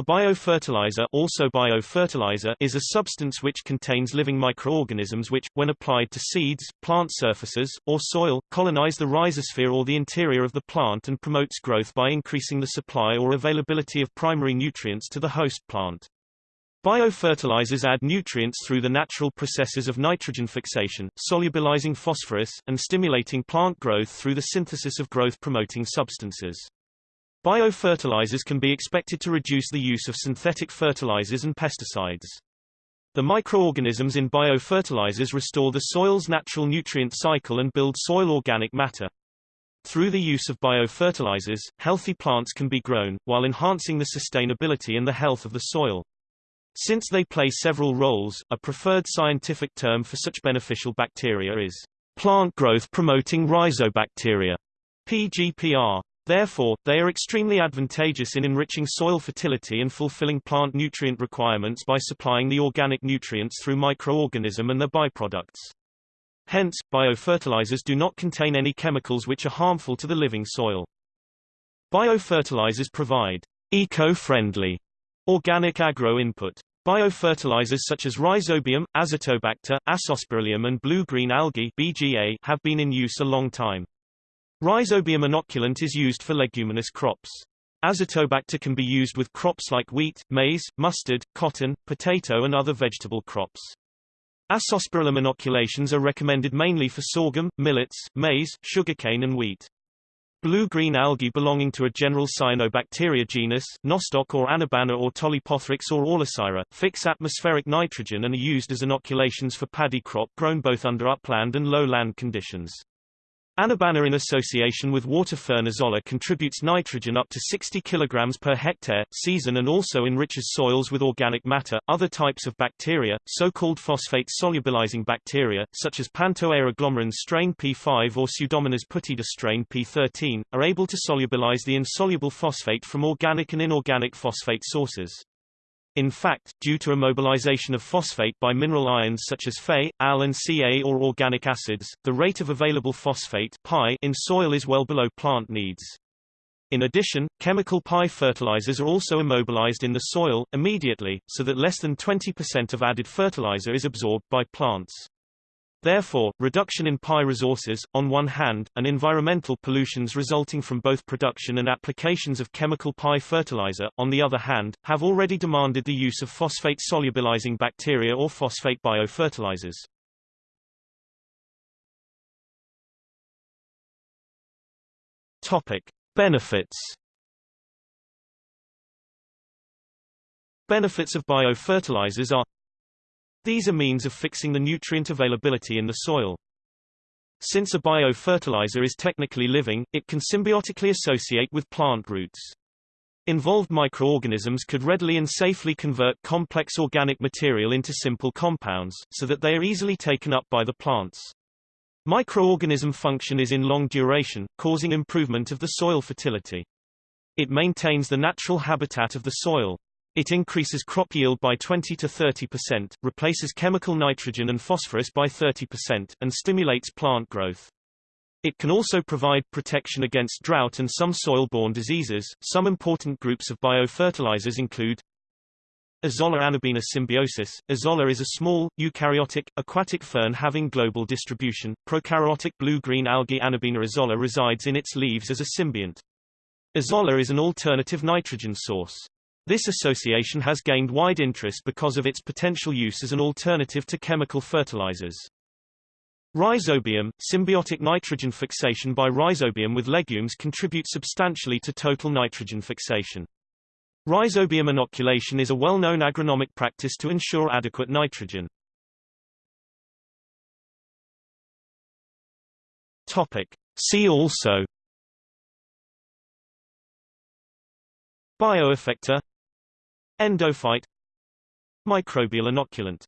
A biofertilizer, also biofertilizer is a substance which contains living microorganisms which, when applied to seeds, plant surfaces, or soil, colonize the rhizosphere or the interior of the plant and promotes growth by increasing the supply or availability of primary nutrients to the host plant. Biofertilizers add nutrients through the natural processes of nitrogen fixation, solubilizing phosphorus, and stimulating plant growth through the synthesis of growth-promoting substances. Biofertilizers can be expected to reduce the use of synthetic fertilizers and pesticides. The microorganisms in biofertilizers restore the soil's natural nutrient cycle and build soil organic matter. Through the use of biofertilizers, healthy plants can be grown, while enhancing the sustainability and the health of the soil. Since they play several roles, a preferred scientific term for such beneficial bacteria is plant growth promoting rhizobacteria, PGPR. Therefore, they are extremely advantageous in enriching soil fertility and fulfilling plant nutrient requirements by supplying the organic nutrients through microorganism and their byproducts. Hence, biofertilizers do not contain any chemicals which are harmful to the living soil. Biofertilizers provide eco-friendly organic agro-input. Biofertilizers such as Rhizobium, Azotobacter, Azospirillum and blue-green algae BGA have been in use a long time. Rhizobium inoculant is used for leguminous crops. Azotobacter can be used with crops like wheat, maize, mustard, cotton, potato and other vegetable crops. Azospirillum inoculations are recommended mainly for sorghum, millets, maize, sugarcane and wheat. Blue-green algae belonging to a general cyanobacteria genus, Nostoc or Anabaena or Tolypothrix or Aulosira, fix atmospheric nitrogen and are used as inoculations for paddy crop grown both under upland and lowland conditions. Anabaena in association with water fern Azolla contributes nitrogen up to 60 kg per hectare, season and also enriches soils with organic matter. Other types of bacteria, so-called phosphate solubilizing bacteria, such as Pantoea agglomerans strain P5 or Pseudomonas putida strain P13, are able to solubilize the insoluble phosphate from organic and inorganic phosphate sources. In fact, due to immobilization of phosphate by mineral ions such as Fe, Al and Ca or organic acids, the rate of available phosphate pi in soil is well below plant needs. In addition, chemical pi fertilizers are also immobilized in the soil, immediately, so that less than 20% of added fertilizer is absorbed by plants. Therefore, reduction in pi resources, on one hand, and environmental pollutions resulting from both production and applications of chemical pi fertilizer, on the other hand, have already demanded the use of phosphate solubilizing bacteria or phosphate biofertilizers. Topic: Benefits. Benefits of biofertilizers are these are means of fixing the nutrient availability in the soil. Since a biofertilizer is technically living, it can symbiotically associate with plant roots. Involved microorganisms could readily and safely convert complex organic material into simple compounds, so that they are easily taken up by the plants. Microorganism function is in long duration, causing improvement of the soil fertility. It maintains the natural habitat of the soil. It increases crop yield by 20 to 30%, replaces chemical nitrogen and phosphorus by 30%, and stimulates plant growth. It can also provide protection against drought and some soil-borne diseases. Some important groups of biofertilizers include Azolla anabaena symbiosis. Azolla is a small, eukaryotic, aquatic fern having global distribution. Prokaryotic blue-green algae Anabaena azolla resides in its leaves as a symbiont. Azolla is an alternative nitrogen source. This association has gained wide interest because of its potential use as an alternative to chemical fertilizers. Rhizobium, symbiotic nitrogen fixation by rhizobium with legumes contributes substantially to total nitrogen fixation. Rhizobium inoculation is a well-known agronomic practice to ensure adequate nitrogen. Topic. See also Bioeffector Endophyte. Microbial inoculant